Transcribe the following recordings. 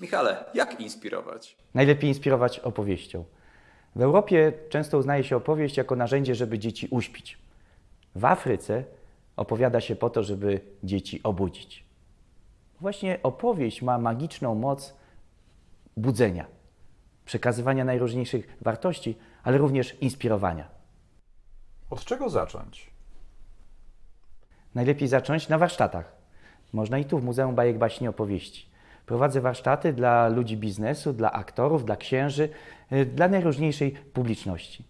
Michale, jak inspirować? Najlepiej inspirować opowieścią. W Europie często uznaje się opowieść jako narzędzie, żeby dzieci uśpić. W Afryce opowiada się po to, żeby dzieci obudzić. Właśnie opowieść ma magiczną moc budzenia, przekazywania najróżniejszych wartości, ale również inspirowania. Od czego zacząć? Najlepiej zacząć na warsztatach. Można i tu w Muzeum Bajek Baśni Opowieści. Prowadzę warsztaty dla ludzi biznesu, dla aktorów, dla księży, y, dla najróżniejszej publiczności.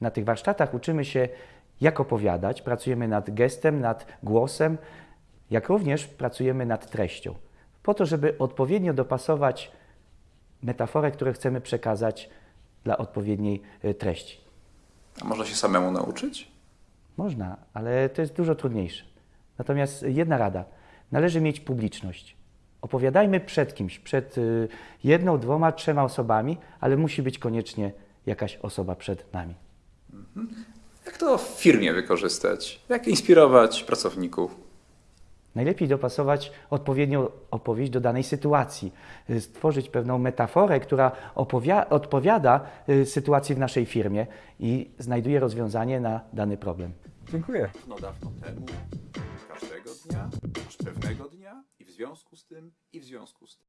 Na tych warsztatach uczymy się, jak opowiadać, pracujemy nad gestem, nad głosem, jak również pracujemy nad treścią, po to, żeby odpowiednio dopasować metaforę, którą chcemy przekazać dla odpowiedniej y, treści. A można się samemu nauczyć? Można, ale to jest dużo trudniejsze. Natomiast jedna rada: należy mieć publiczność. Opowiadajmy przed kimś, przed y, jedną, dwoma, trzema osobami, ale musi być koniecznie jakaś osoba przed nami. Jak to w firmie wykorzystać? Jak inspirować pracowników? Najlepiej dopasować odpowiednią opowieść do danej sytuacji, y, stworzyć pewną metaforę, która opowia- odpowiada y, sytuacji w naszej firmie i znajduje rozwiązanie na dany problem. Dziękuję. Dawno, dawno temu, każdego dnia, aż pewnego dnia i w związku z tym, i w związku z tym.